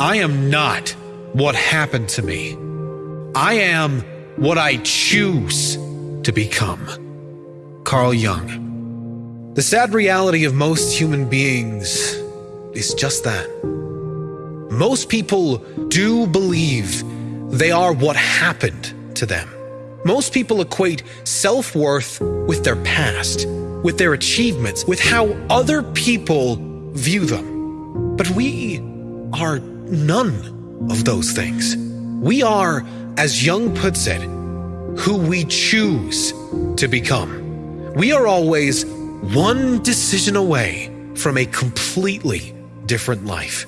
I am not what happened to me. I am what I choose to become. Carl Jung. The sad reality of most human beings is just that. Most people do believe they are what happened to them. Most people equate self worth with their past, with their achievements, with how other people view them. But we are none of those things. We are, as Jung puts it, who we choose to become. We are always one decision away from a completely different life.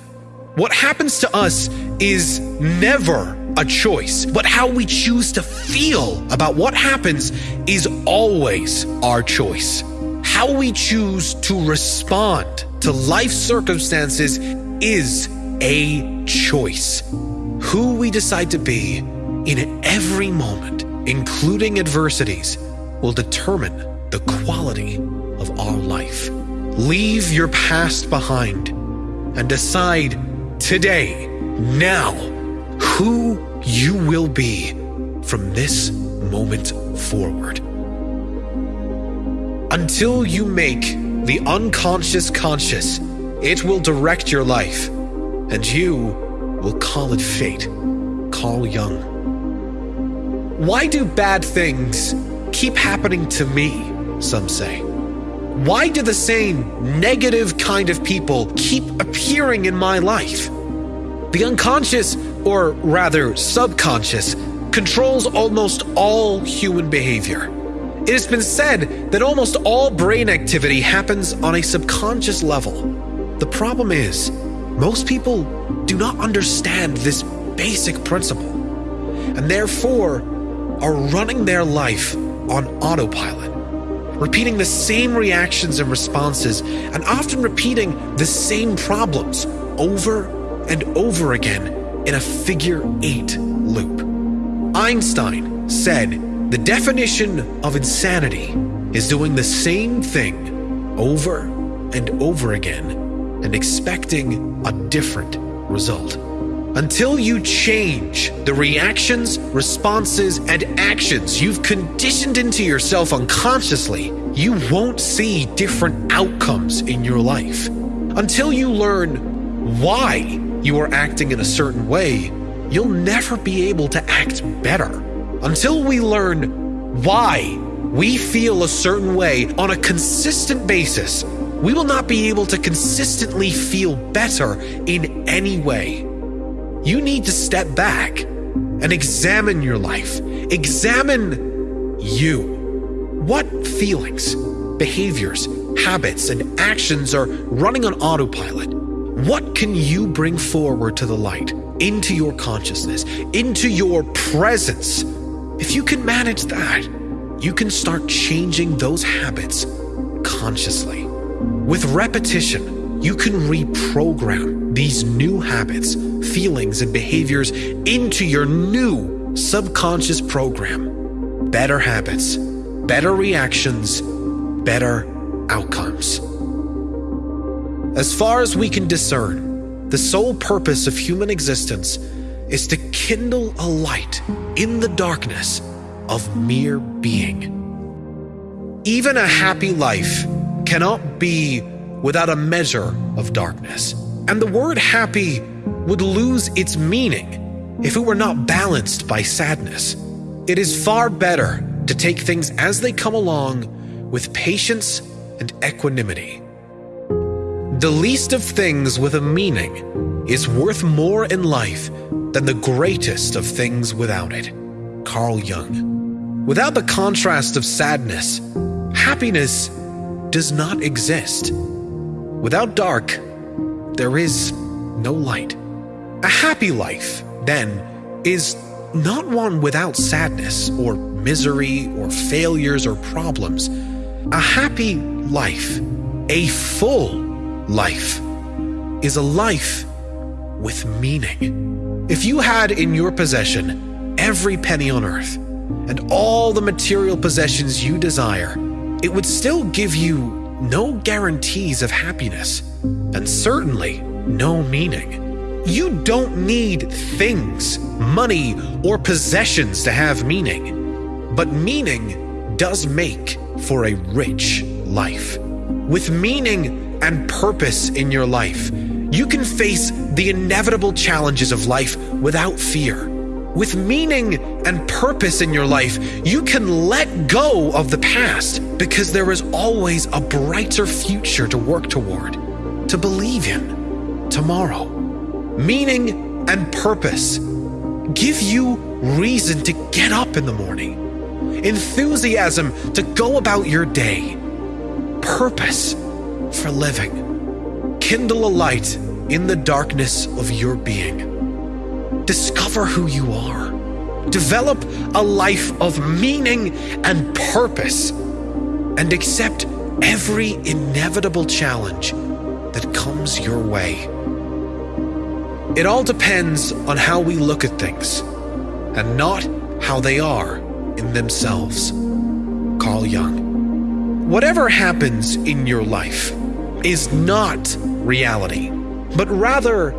What happens to us is never a choice, but how we choose to feel about what happens is always our choice. How we choose to respond to life circumstances is a choice. Who we decide to be in every moment, including adversities, will determine the quality of our life. Leave your past behind and decide today, now, who you will be from this moment forward. Until you make the unconscious conscious, it will direct your life and you will call it fate. Carl Jung. Why do bad things keep happening to me? Some say. Why do the same negative kind of people keep appearing in my life? The unconscious, or rather subconscious, controls almost all human behavior. It has been said that almost all brain activity happens on a subconscious level. The problem is, most people do not understand this basic principle and therefore are running their life on autopilot, repeating the same reactions and responses and often repeating the same problems over and over again in a figure eight loop. Einstein said the definition of insanity is doing the same thing over and over again and expecting a different result. Until you change the reactions, responses, and actions you've conditioned into yourself unconsciously, you won't see different outcomes in your life. Until you learn why you are acting in a certain way, you'll never be able to act better. Until we learn why we feel a certain way on a consistent basis, we will not be able to consistently feel better in any way. You need to step back and examine your life. Examine you. What feelings, behaviors, habits, and actions are running on autopilot? What can you bring forward to the light, into your consciousness, into your presence? If you can manage that, you can start changing those habits consciously. With repetition, you can reprogram these new habits, feelings, and behaviors into your new subconscious program. Better habits, better reactions, better outcomes. As far as we can discern, the sole purpose of human existence is to kindle a light in the darkness of mere being. Even a happy life cannot be without a measure of darkness. And the word happy would lose its meaning if it were not balanced by sadness. It is far better to take things as they come along with patience and equanimity. The least of things with a meaning is worth more in life than the greatest of things without it. Carl Jung. Without the contrast of sadness, happiness does not exist. Without dark, there is no light. A happy life, then, is not one without sadness or misery or failures or problems. A happy life, a full life, is a life with meaning. If you had in your possession every penny on earth and all the material possessions you desire, it would still give you no guarantees of happiness, and certainly no meaning. You don't need things, money, or possessions to have meaning. But meaning does make for a rich life. With meaning and purpose in your life, you can face the inevitable challenges of life without fear. With meaning and purpose in your life, you can let go of the past because there is always a brighter future to work toward, to believe in tomorrow. Meaning and purpose give you reason to get up in the morning, enthusiasm to go about your day, purpose for living. Kindle a light in the darkness of your being. Discover who you are. Develop a life of meaning and purpose, and accept every inevitable challenge that comes your way. It all depends on how we look at things, and not how they are in themselves. Carl Jung. Whatever happens in your life is not reality, but rather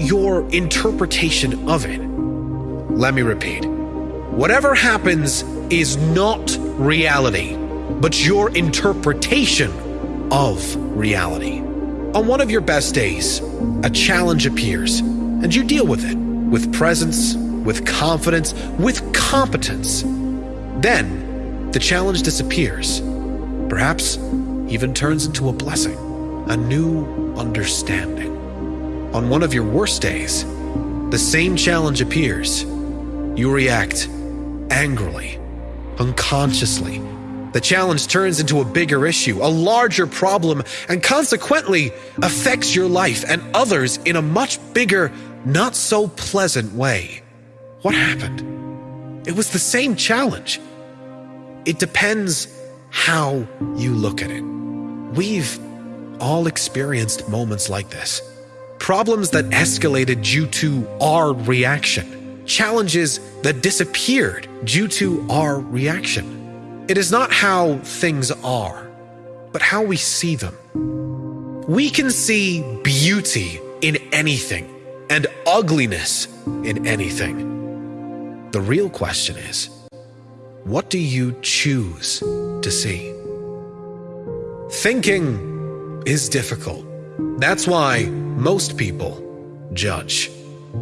your interpretation of it. Let me repeat. Whatever happens is not reality, but your interpretation of reality. On one of your best days, a challenge appears, and you deal with it with presence, with confidence, with competence. Then, the challenge disappears, perhaps even turns into a blessing, a new understanding. On one of your worst days, the same challenge appears. You react angrily, unconsciously, the challenge turns into a bigger issue, a larger problem, and consequently affects your life and others in a much bigger, not so pleasant way. What happened? It was the same challenge. It depends how you look at it. We've all experienced moments like this. Problems that escalated due to our reaction. Challenges that disappeared due to our reaction. It is not how things are, but how we see them. We can see beauty in anything and ugliness in anything. The real question is, what do you choose to see? Thinking is difficult. That's why most people judge.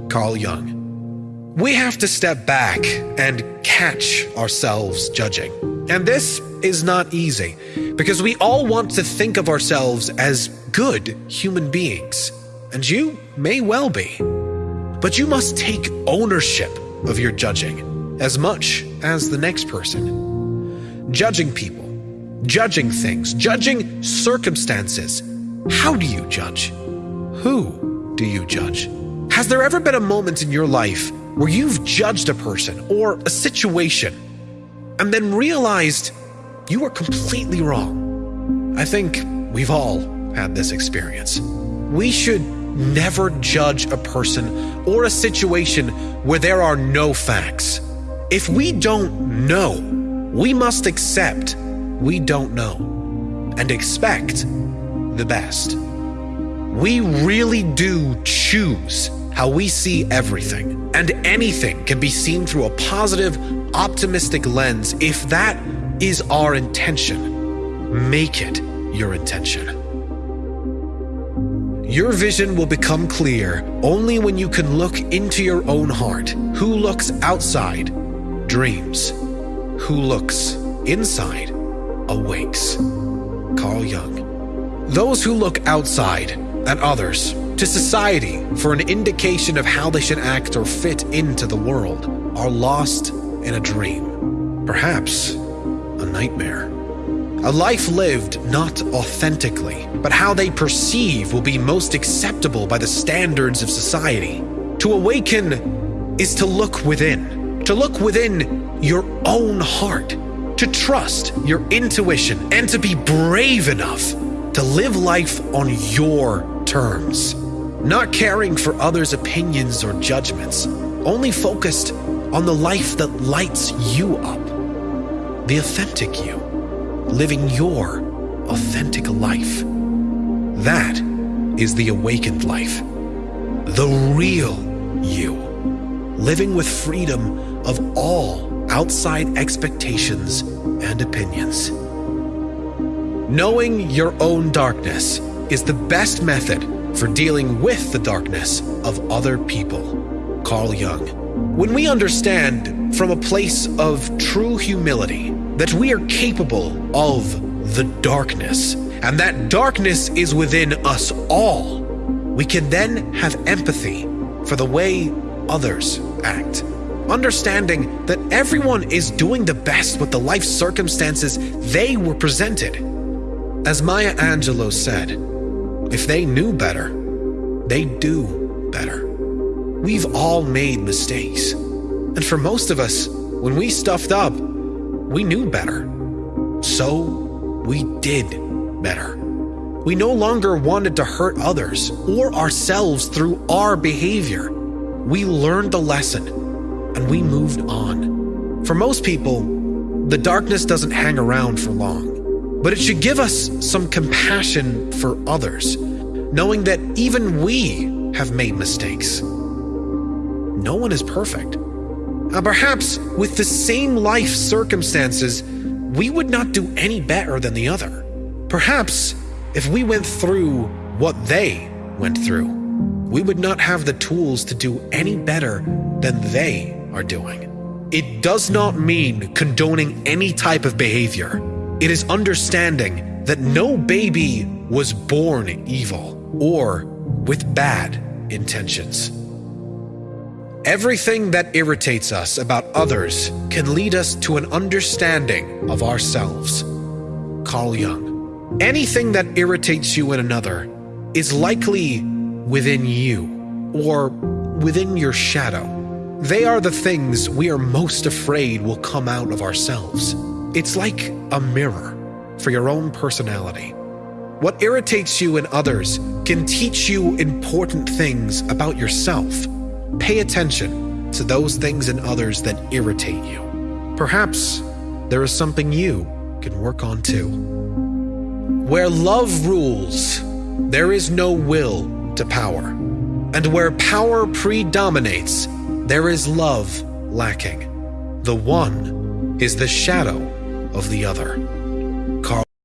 Carl Jung. We have to step back and catch ourselves judging. And this is not easy because we all want to think of ourselves as good human beings, and you may well be. But you must take ownership of your judging as much as the next person. Judging people, judging things, judging circumstances. How do you judge? Who do you judge? Has there ever been a moment in your life where you've judged a person or a situation and then realized you were completely wrong. I think we've all had this experience. We should never judge a person or a situation where there are no facts. If we don't know, we must accept we don't know and expect the best. We really do choose how we see everything, and anything can be seen through a positive, optimistic lens if that is our intention. Make it your intention. Your vision will become clear only when you can look into your own heart. Who looks outside dreams. Who looks inside awakes. Carl Jung. Those who look outside and others to society for an indication of how they should act or fit into the world are lost in a dream, perhaps a nightmare. A life lived not authentically, but how they perceive will be most acceptable by the standards of society. To awaken is to look within, to look within your own heart, to trust your intuition, and to be brave enough to live life on your terms. Not caring for others' opinions or judgments, only focused on the life that lights you up. The authentic you, living your authentic life. That is the awakened life. the real you, living with freedom of all outside expectations and opinions. Knowing your own darkness is the best method for dealing with the darkness of other people. Carl Jung. When we understand from a place of true humility that we are capable of the darkness and that darkness is within us all, we can then have empathy for the way others act. Understanding that everyone is doing the best with the life circumstances they were presented. As Maya Angelou said, if they knew better, they do better. We've all made mistakes. And for most of us, when we stuffed up, we knew better. So we did better. We no longer wanted to hurt others or ourselves through our behavior. We learned the lesson and we moved on. For most people, the darkness doesn't hang around for long, but it should give us some compassion for others, knowing that even we have made mistakes. No one is perfect. And perhaps with the same life circumstances, we would not do any better than the other. Perhaps if we went through what they went through, we would not have the tools to do any better than they are doing. It does not mean condoning any type of behavior. It is understanding that no baby was born evil or with bad intentions. Everything that irritates us about others can lead us to an understanding of ourselves. Carl Jung. Anything that irritates you in another is likely within you or within your shadow. They are the things we are most afraid will come out of ourselves. It's like a mirror for your own personality. What irritates you in others can teach you important things about yourself. Pay attention to those things in others that irritate you. Perhaps there is something you can work on too. Where love rules, there is no will to power. And where power predominates, there is love lacking. The one is the shadow of the other.